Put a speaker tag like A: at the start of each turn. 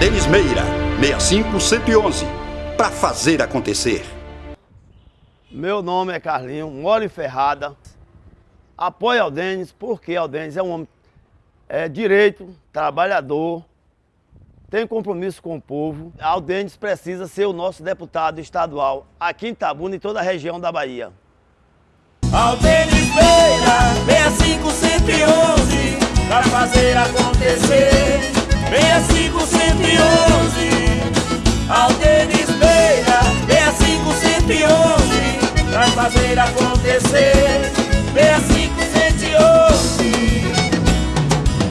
A: Denis Meira, 65111, para fazer acontecer.
B: Meu nome é Carlinho, moro em Ferrada. Apoio ao Denis, porque o Denis é um homem é, direito, trabalhador, tem compromisso com o povo. Aldenes precisa ser o nosso deputado estadual aqui em Itabuna e toda a região da Bahia.
C: fazer acontecer.